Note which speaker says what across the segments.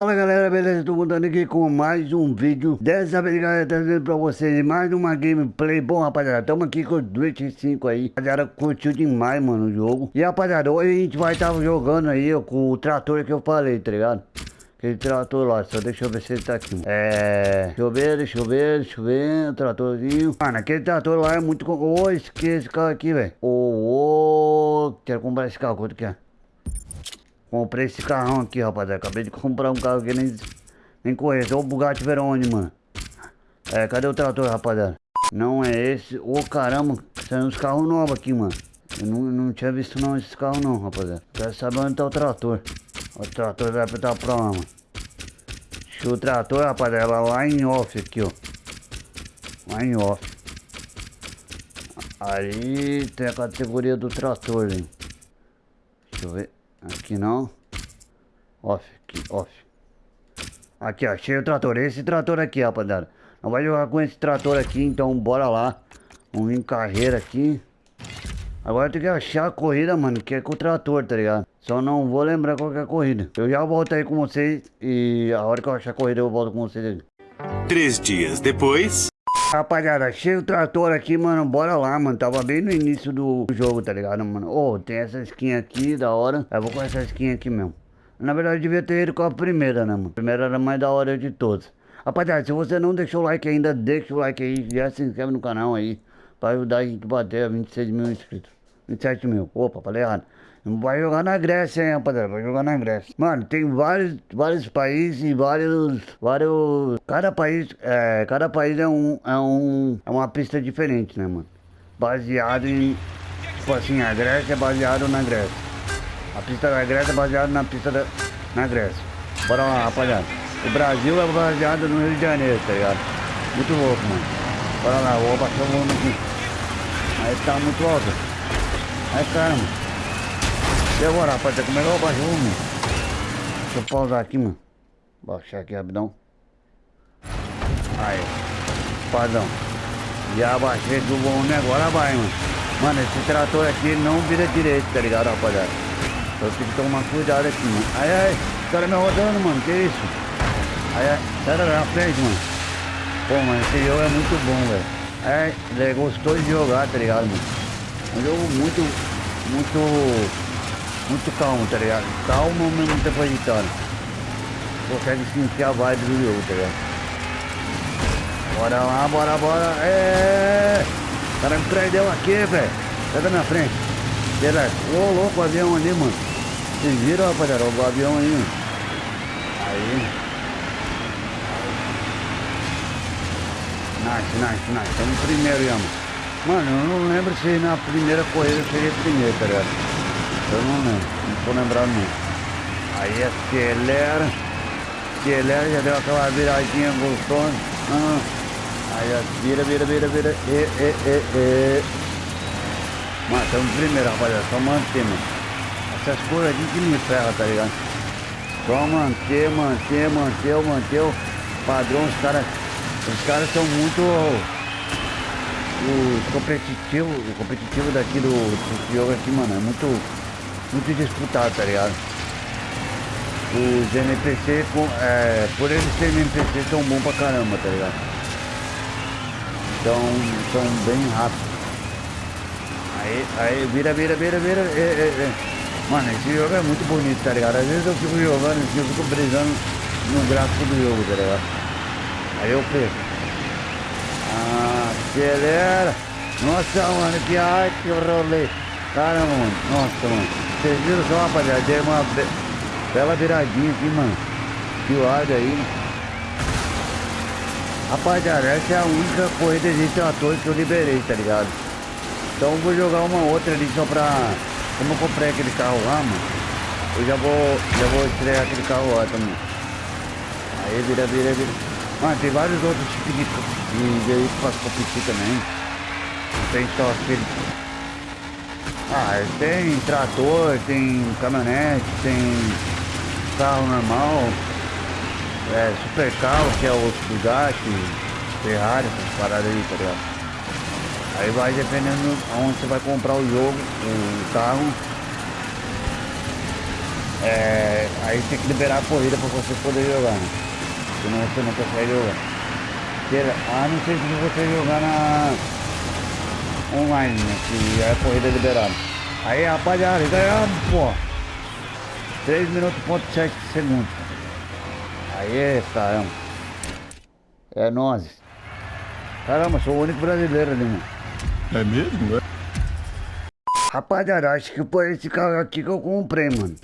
Speaker 1: Fala galera, beleza? Tô voltando aqui com mais um vídeo Dessa vez galera, trazendo pra vocês mais uma gameplay Bom rapaziada, tamo aqui com o Twitch 5 aí Rapaziada, curtiu demais mano o jogo E rapaziada, hoje a gente vai estar tá jogando aí ó, Com o trator que eu falei, tá ligado? Aquele trator lá, só deixa eu ver se ele tá aqui É... Deixa eu ver, deixa eu ver, deixa eu ver tratorzinho Mano, aquele trator lá é muito... Oh, esqueci esse carro aqui, velho oh, oh, quero comprar esse carro, quanto que é? Comprei esse carrão aqui, rapaziada. Acabei de comprar um carro que nem, nem conheço. É o Bugatti Verone, mano. É, cadê o trator, rapaziada? Não é esse. Ô, oh, caramba. São uns carros novos aqui, mano. Eu não, não tinha visto não esses carros não, rapaziada. Quero saber onde tá o trator. O trator vai apertar pra lá, mano. Deixa o trator, rapaziada, lá em off aqui, ó. Lá em off. Aí tem a categoria do trator, hein. Deixa eu ver. Aqui não. Off, aqui, off. Aqui, ó, cheio o trator. Esse trator aqui, rapaziada. Não vai jogar com esse trator aqui, então bora lá. Vamos vir em carreira aqui. Agora tem que achar a corrida, mano, que é com o trator, tá ligado? Só não vou lembrar qual é a corrida. Eu já volto aí com vocês e a hora que eu achar a corrida eu volto com vocês aí.
Speaker 2: Três dias depois...
Speaker 1: Rapaziada, achei o trator aqui, mano. Bora lá, mano. Tava bem no início do jogo, tá ligado, mano? Ô, oh, tem essa skin aqui, da hora. Eu vou com essa skin aqui mesmo. Na verdade, devia ter ido com a primeira, né, mano? A primeira era mais da hora de todas. Rapaziada, se você não deixou o like ainda, deixa o like aí. Já se inscreve no canal aí. Pra ajudar a gente a bater a 26 mil inscritos. 27 mil. Opa, falei errado. Vai jogar na Grécia, hein, rapaziada. Vai jogar na Grécia. Mano, tem vários, vários países e vários. Vários. Cada país. É, cada país é um. É um. É uma pista diferente, né, mano? Baseado em. Tipo assim, a Grécia é baseado na Grécia. A pista da Grécia é baseada na pista da. Na Grécia. Bora lá, rapaziada. O Brasil é baseado no Rio de Janeiro, tá ligado? Muito louco, mano. Bora lá, vou baixar o volume aqui. Aí tá muito alto. Aí caramba. E agora, rapaziada, como é que eu baixo o volume? Deixa eu pausar aqui, mano. Baixar aqui rapidão. Aí. Padrão. Já baixei do volume agora vai, mano. Mano, esse trator aqui não vira direito, tá ligado, rapaziada? Então tem que tomar cuidado aqui, mano. Aí, aí. O cara me rodando, mano. Que isso? Aí, aí. Sai na frente, mano. Pô, mano, esse jogo é muito bom, velho. É, ele gostou de jogar, tá ligado, mano? É um jogo muito, muito muito calmo, tá ligado? Calmo, mas mesmo tempo agitado. Consegue sentir a vibe do jogo, tá ligado? Bora lá, bora, bora. É! O cara me prendeu aqui, velho. Sai da minha frente. Beleza. Ô, louco, o avião ali, mano. Vocês viram, rapaziada? O avião aí, mano. Aí. Nice, nice, nice. Estamos primeiro, Yama. Mano, eu não lembro se na primeira corrida eu cheguei primeiro, tá ligado? Eu não lembro, não tô lembrando não. Aí acelera. Acelera, já deu aquela viradinha gostosa. Ah, aí vira, vira, vira, vira. E, e, e, e. Mas estamos primeiro, rapaziada. Só manter, mano. Essas coisas aqui que me ferra, tá ligado? Só manter, manter, manter, manter o padrão. Os caras. Os caras são muito o competitivo, o competitivo daqui do, do jogo aqui, mano, é muito muito disputado, tá ligado? Os NPC, é, por eles serem NPC, são bons pra caramba, tá ligado? Então, são bem rápidos. Aí, aí, vira, vira, vira, vira. É, é, é. Mano, esse jogo é muito bonito, tá ligado? Às vezes eu fico jogando eu fico brisando no gráfico do jogo, tá ligado? Aí eu perco. Ah, acelera. Nossa, mano, que arte, que rolê. Caramba, mano. Nossa, mano. Vocês viram só, rapaziada? Deu uma be bela viradinha aqui, mano. Que lado aí. Rapaziada, essa é a única corrida de trator que eu liberei, tá ligado? Então vou jogar uma outra ali só pra... Como eu comprei aquele carro lá, mano. Eu já vou, já vou estrear aquele carro lá também. Aí vira, vira, vira. Mano, tem vários outros tipos de, de veículos pra competir também. Não tem só aquele ah, tem trator, tem caminhonete, tem carro normal, é, super carro, que é o Bugatti, Ferrari, essas paradas aí, tá ligado? Aí vai dependendo onde você vai comprar o jogo, o carro. É, aí tem que liberar a corrida pra você poder jogar, né? Senão você não consegue jogar. Queira- Ah, não sei se você jogar na online, né? Que é a corrida liberada. Aí rapaziada, ganhamos, pô. 3 minutos ponto 7 segundos. Aí, caramba. É nós. Caramba, sou o único brasileiro ali, mano.
Speaker 3: É mesmo? É?
Speaker 1: Rapaziada, acho que foi esse carro aqui que eu comprei, mano.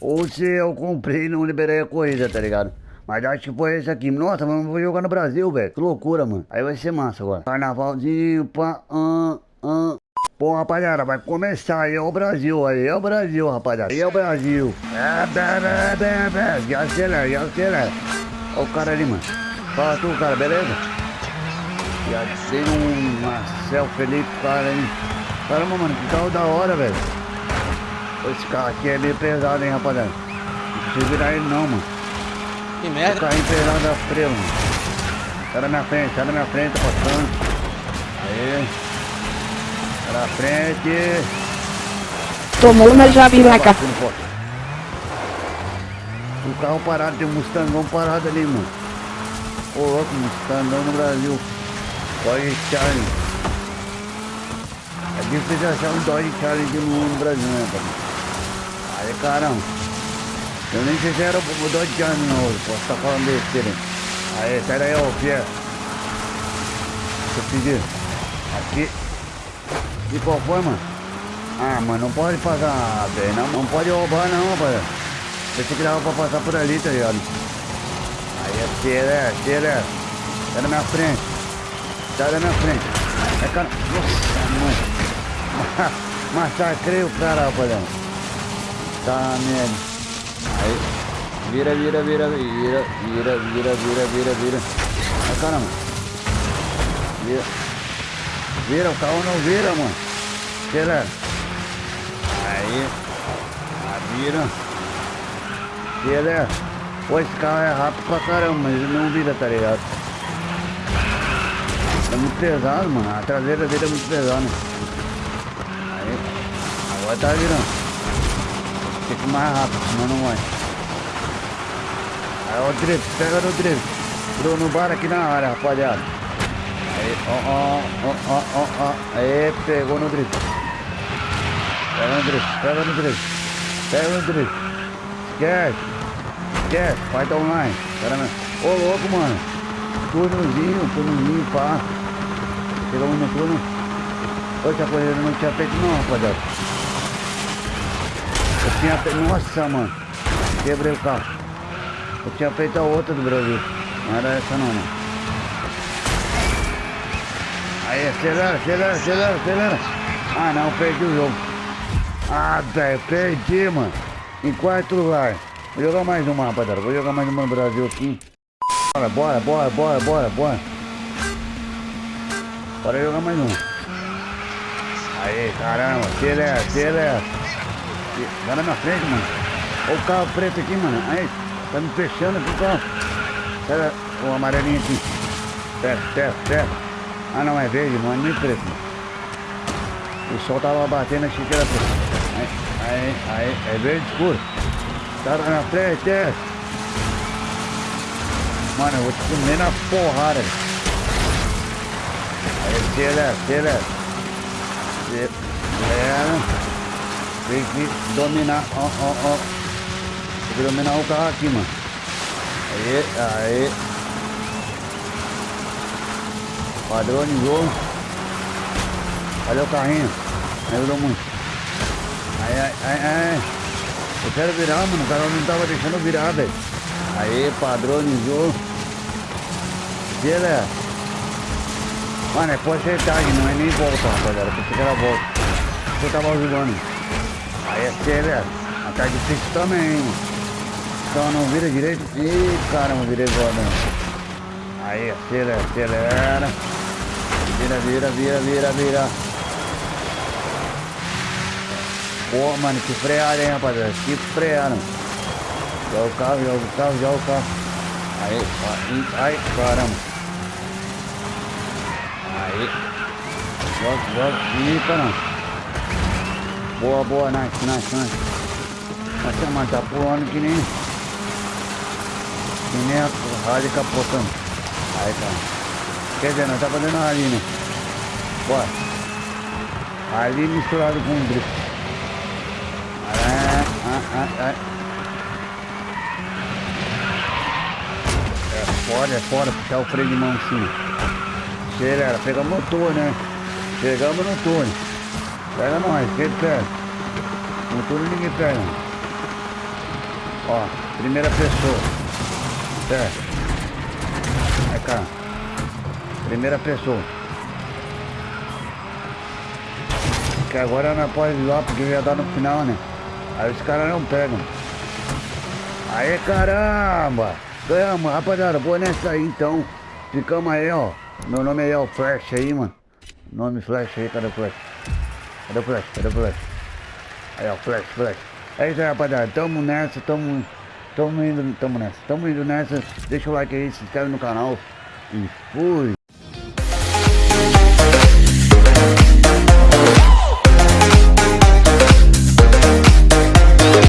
Speaker 1: Ou se eu comprei e não liberei a corrida, tá ligado? Mas acho que foi esse aqui. Nossa, mano, vou jogar no Brasil, velho. Que loucura, mano. Aí vai ser massa agora. Carnavalzinho, pá, ah, ah. Pô, rapaziada, vai começar aí, é o Brasil, aí é o Brasil, rapaziada. Aí é o Brasil. É, bem, bem, bem, já acelera, já acelera. Olha o cara ali, mano. Fala tu, cara, beleza? Já tem um Marcel Felipe, cara, hein? Caramba, mano, que carro da hora, velho. Esse carro aqui é meio pesado, hein, rapaziada. Não precisa virar ele não, mano.
Speaker 4: Que
Speaker 1: O
Speaker 4: merda.
Speaker 1: carrinho pesado da freio, mano. Sai da minha frente, sai da minha frente, tá passando. Aí. Sai da frente.
Speaker 5: Tomou uma jabiraca.
Speaker 1: Batendo forte. O carro parado, tem um Mustangão parado ali, mano. Ô louco, Mustangão no Brasil. Dodge Charlie. É difícil achar um Dodge Charlie no Brasil, né, cara? Aí, caramba. Eu nem sei se era o Dodge Charlie não, posso estar falando besteira. Aí, sai daí, ô, Pierre. Deixa eu pedir. Aqui. De qual foi, mano? Ah, mas não pode passar, velho. Não, não pode roubar não, rapaz. Pensei que dava pra passar por ali, tá ligado? Aí é tira, tira. Sai da minha frente. Sai da minha frente. É cara. Nossa, mãe. Massacrei o cara, rapaziada. Tá merda. Aí. Vira, vira, vira, vira, vira, vira, vira, vira, vira. Ai caramba. Vira. Vira, o carro não vira, mano. Acelera. Aí. Ah, vira. Acelera. Pô, esse carro é rápido pra caramba, mas ele não vira, tá ligado? É muito pesado, mano. A traseira dele é muito pesada. Aí. Agora tá virando. Tem que ir mais rápido, senão não vai. Aí, o drift, pega no drift. Bruno Bar aqui na área, rapaziada. Aí, ó, ó, ó, ó, ó. Aí, pegou no drift. Pega no drift, pega no drift. Pega no drift. Esquece. Esquece, vai dar online. Caramba. Ô, louco, mano. Turnozinho, turnozinho, pá. Chegamos no turno. Ô, japonês, eu não tinha feito não, rapaziada. Tinha feito... Nossa, mano. Quebrei o carro. Eu tinha feito a outra do Brasil. Não era essa não, não. Aí, acelera, acelera, acelera, acelera. Ah, não, perdi o jogo. Ah, velho, perdi, mano. Em quarto lugar. Vou jogar mais uma, rapaziada. Vou jogar mais uma no Brasil aqui. Bora, bora, bora, bora, bora, bora. Bora jogar mais uma. Aí, caramba, acelera, acelera. Vai na minha frente, mano. Olha o carro preto aqui, mano. Aí, tá me fechando aqui o carro. Pega o amarelinho aqui. Perto, perto, perto. Ah, não, é verde, é nem preto. Mano. O sol tava batendo, achei que era preto. Aí, aí, aí, é verde escuro. Tá na frente, é. Mano, eu vou te comer na porrada. Aí, acelera, acelera. Acelera. Tem que dominar, ó, ó, ó. Tem que dominar o carro aqui, mano. Aí, aí. Padronizou. Olha o carrinho. Ajudou muito. Aí, aí, aí, aí. Eu quero virar, mano. O cara não tava deixando virar, velho. Aí, padronizou. Beleza. Mano, é porcentagem, não é nem volta, rapaziada. Pensei que era volta. Eu tava ajudando. Aí, acelera. Mas tá difícil também, hein, mano. Então não vira direito. Ih, caramba, virei foda. Aí, acelera, acelera. Vira, vira, vira, vira, vira. Pô, mano, que freada, hein, rapaziada. Que freada. Joga o carro, joga o carro, joga o carro. Aí, ai, caramba. Aí. Joga, joga. Ih, caramba. Boa, boa, nice, nice, nice. Nossa, mano, tá pulando que nem... Que nem a rádio capotando. Aí, cara. Quer dizer, nós tá fazendo ali, né? Bora. Ali misturado com o drift. Ah, ah, ah, ah. É foda, é foda puxar o freio de mão assim. Acelera, pega o motor, né? Chegamos no túnel. Pega nós, quem pega? No túnel ninguém pega. Ó, primeira pessoa. Certo. Vai cá. Primeira pessoa. Que agora não pode ir lá porque já dá no final, né? Aí os caras não pegam. Aê caramba! Ganhamos, rapaziada, vou nessa aí então. Ficamos aí, ó. Meu nome aí é o Flash aí, mano. Nome Flash aí, o Flash? Cadê o Flash? Cadê o Flash? Aí, ó, Flash, Flash. É isso aí, rapaziada. Tamo nessa, tamo. Tamo indo, tamo nessa. Tamo indo nessa. Deixa o like aí, se inscreve no canal. E fui!